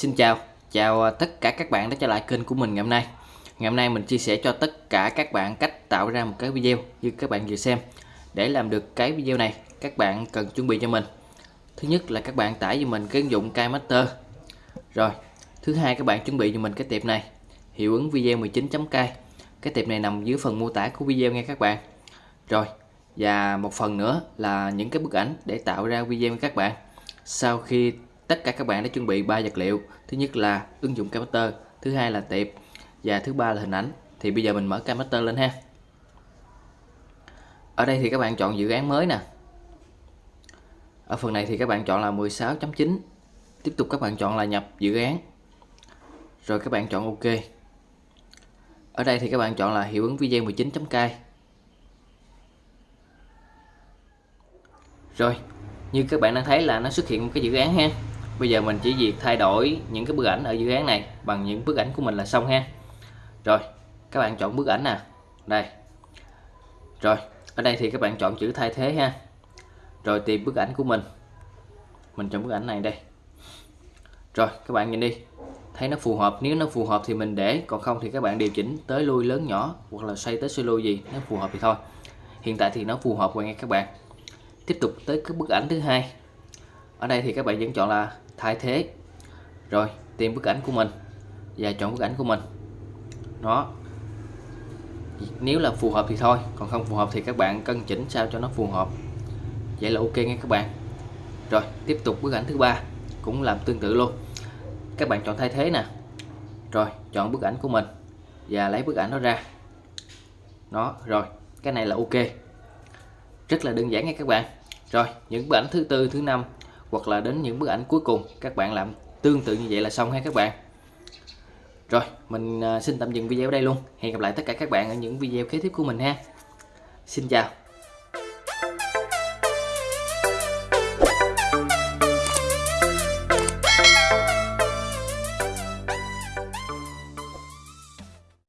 Xin chào, chào à, tất cả các bạn đã trở lại kênh của mình ngày hôm nay. Ngày hôm nay mình chia sẻ cho tất cả các bạn cách tạo ra một cái video như các bạn vừa xem. Để làm được cái video này, các bạn cần chuẩn bị cho mình. Thứ nhất là các bạn tải cho mình cái ứng dụng KiMaster Rồi, thứ hai các bạn chuẩn bị cho mình cái tiệp này Hiệu ứng video 19.k Cái tiệp này nằm dưới phần mô tả của video nghe các bạn. Rồi, và một phần nữa là những cái bức ảnh để tạo ra video với các bạn. Sau khi tất cả các bạn đã chuẩn bị ba vật liệu. Thứ nhất là ứng dụng Cammaster thứ hai là tiệp và thứ ba là hình ảnh. Thì bây giờ mình mở Cammaster lên ha. Ở đây thì các bạn chọn dự án mới nè. Ở phần này thì các bạn chọn là 16.9 tiếp tục các bạn chọn là nhập dự án. Rồi các bạn chọn OK. Ở đây thì các bạn chọn là hiệu ứng video 19.k rồi, như các bạn đang thấy là nó xuất hiện một cái dự án ha bây giờ mình chỉ việc thay đổi những cái bức ảnh ở dự án này bằng những bức ảnh của mình là xong ha. Rồi, các bạn chọn bức ảnh nè đây. Rồi, ở đây thì các bạn chọn chữ thay thế ha. Rồi tìm bức ảnh của mình. Mình chọn bức ảnh này đây. Rồi, các bạn nhìn đi. Thấy nó phù hợp. Nếu nó phù hợp thì mình để. Còn không thì các bạn điều chỉnh tới lui lớn nhỏ hoặc là xoay tới xoay lui gì. Nó phù hợp thì thôi. Hiện tại thì nó phù hợp rồi nghe các bạn. Tiếp tục tới cái bức ảnh thứ hai. Ở đây thì các bạn vẫn chọn là thay thế. Rồi, tìm bức ảnh của mình và chọn bức ảnh của mình. Nó, nếu là phù hợp thì thôi, còn không phù hợp thì các bạn cân chỉnh sao cho nó phù hợp. Vậy là ok nghe các bạn. Rồi, tiếp tục bức ảnh thứ ba, cũng làm tương tự luôn. Các bạn chọn thay thế nè. Rồi, chọn bức ảnh của mình và lấy bức ảnh đó ra. Nó, rồi, cái này là ok. Rất là đơn giản nha các bạn. Rồi, những bức ảnh thứ tư, thứ năm hoặc là đến những bức ảnh cuối cùng. Các bạn làm tương tự như vậy là xong ha các bạn. Rồi, mình à, xin tạm dừng video ở đây luôn. Hẹn gặp lại tất cả các bạn ở những video kế tiếp của mình ha. Xin chào.